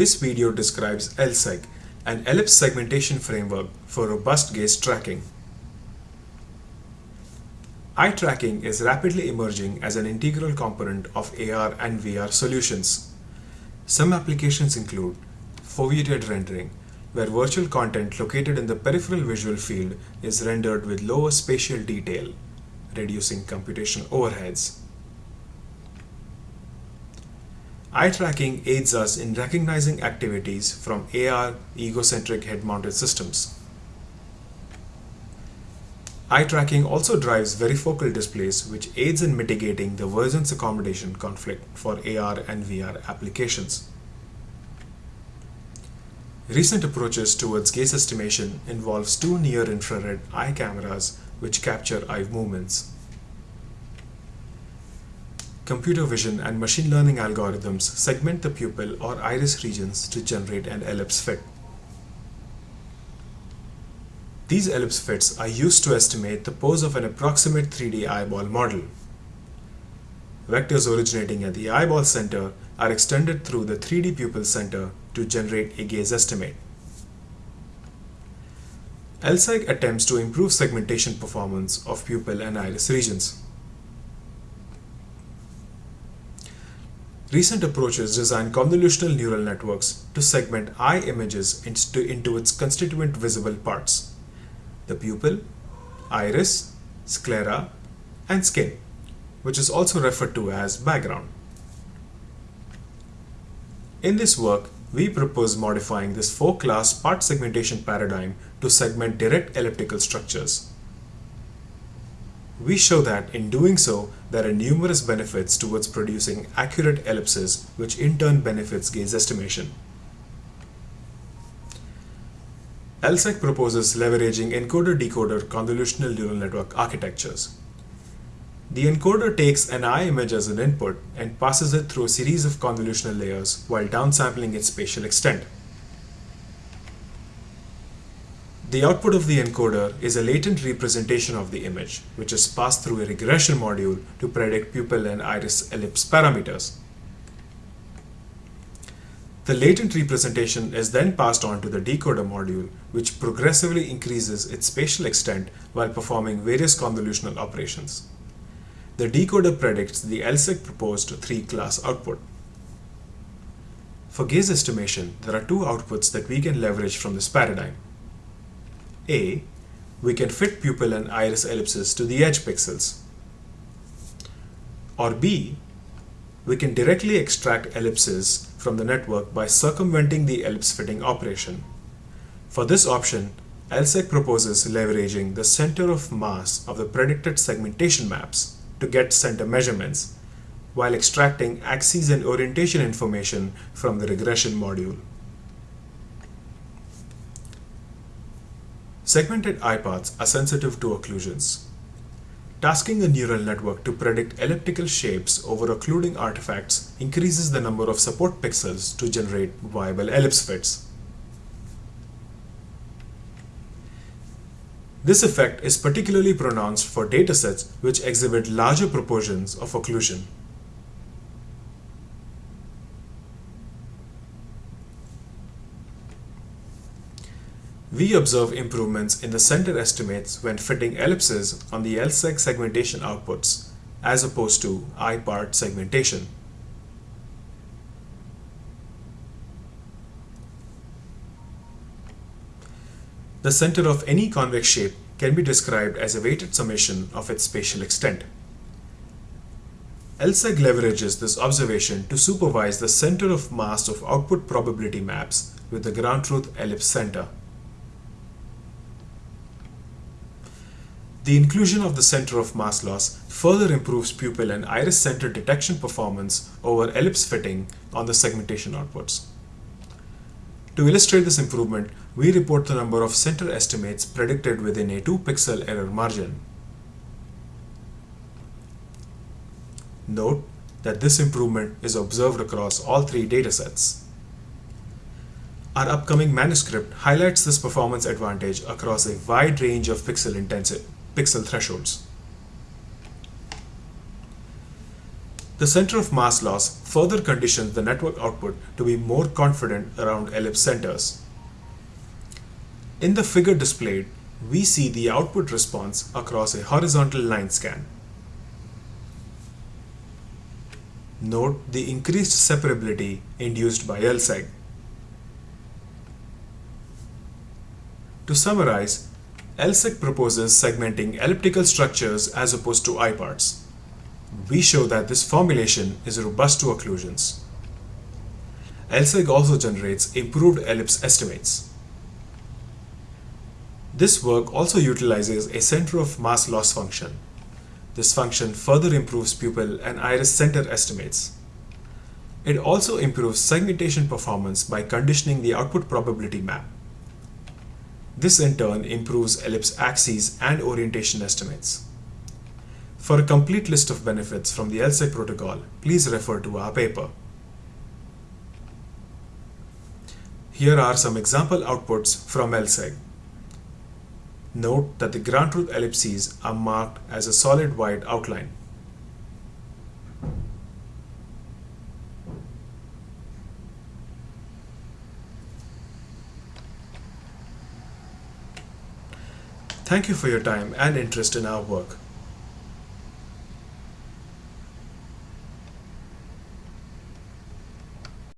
This video describes EllSeg, an ellipse segmentation framework for robust gaze tracking. Eye tracking is rapidly emerging as an integral component of AR and VR solutions. Some applications include foveated rendering, where virtual content located in the peripheral visual field is rendered with lower spatial detail, reducing computational overheads. Eye tracking aids us in recognizing activities from AR egocentric head-mounted systems. Eye tracking also drives varifocal displays which aids in mitigating the vergence accommodation conflict for AR and VR applications. Recent approaches towards gaze estimation involves two near-infrared eye cameras which capture eye movements. Computer vision and machine learning algorithms segment the pupil or iris regions to generate an ellipse fit. These ellipse fits are used to estimate the pose of an approximate 3D eyeball model. Vectors originating at the eyeball center are extended through the 3D pupil center to generate a gaze estimate. EllSeg attempts to improve segmentation performance of pupil and iris regions. Recent approaches design convolutional neural networks to segment eye images into, into its constituent visible parts, the pupil, iris, sclera, and skin, which is also referred to as background. In this work, we propose modifying this four-class part segmentation paradigm to segment direct elliptical structures. We show that in doing so, there are numerous benefits towards producing accurate ellipses, which in turn benefits gaze estimation. EllSeg proposes leveraging encoder-decoder convolutional neural network architectures. The encoder takes an eye image as an input and passes it through a series of convolutional layers while downsampling its spatial extent. The output of the encoder is a latent representation of the image, which is passed through a regression module to predict pupil and iris ellipse parameters. The latent representation is then passed on to the decoder module, which progressively increases its spatial extent while performing various convolutional operations. The decoder predicts the EllSeg proposed three-class output. For gaze estimation, there are two outputs that we can leverage from this paradigm. A, we can fit pupil and iris ellipses to the edge pixels. Or B, we can directly extract ellipses from the network by circumventing the ellipse fitting operation. For this option, EllSeg proposes leveraging the center of mass of the predicted segmentation maps to get center measurements, while extracting axes and orientation information from the regression module. Segmented eye paths are sensitive to occlusions. Tasking a neural network to predict elliptical shapes over occluding artifacts increases the number of support pixels to generate viable ellipse fits. This effect is particularly pronounced for datasets which exhibit larger proportions of occlusion. We observe improvements in the center estimates when fitting ellipses on the EllSeg segmentation outputs, as opposed to eye-part segmentation. The center of any convex shape can be described as a weighted summation of its spatial extent. EllSeg leverages this observation to supervise the center of mass of output probability maps with the ground truth ellipse center. The inclusion of the center of mass loss further improves pupil and iris center detection performance over ellipse fitting on the segmentation outputs. To illustrate this improvement, we report the number of center estimates predicted within a 2 pixel error margin. Note that this improvement is observed across all three datasets. Our upcoming manuscript highlights this performance advantage across a wide range of pixel intensity, pixel thresholds. The center of mass loss further conditions the network output to be more confident around ellipse centers. In the figure displayed, we see the output response across a horizontal line scan. Note the increased separability induced by EllSeg. To summarize, EllSeg proposes segmenting elliptical structures as opposed to eye-parts. We show that this formulation is robust to occlusions. EllSeg also generates improved ellipse estimates. This work also utilizes a center of mass loss function. This function further improves pupil and iris center estimates. It also improves segmentation performance by conditioning the output probability map. This in turn improves ellipse axes and orientation estimates. For a complete list of benefits from the EllSeg protocol, please refer to our paper. Here are some example outputs from EllSeg. Note that the ground truth ellipses are marked as a solid white outline. Thank you for your time and interest in our work.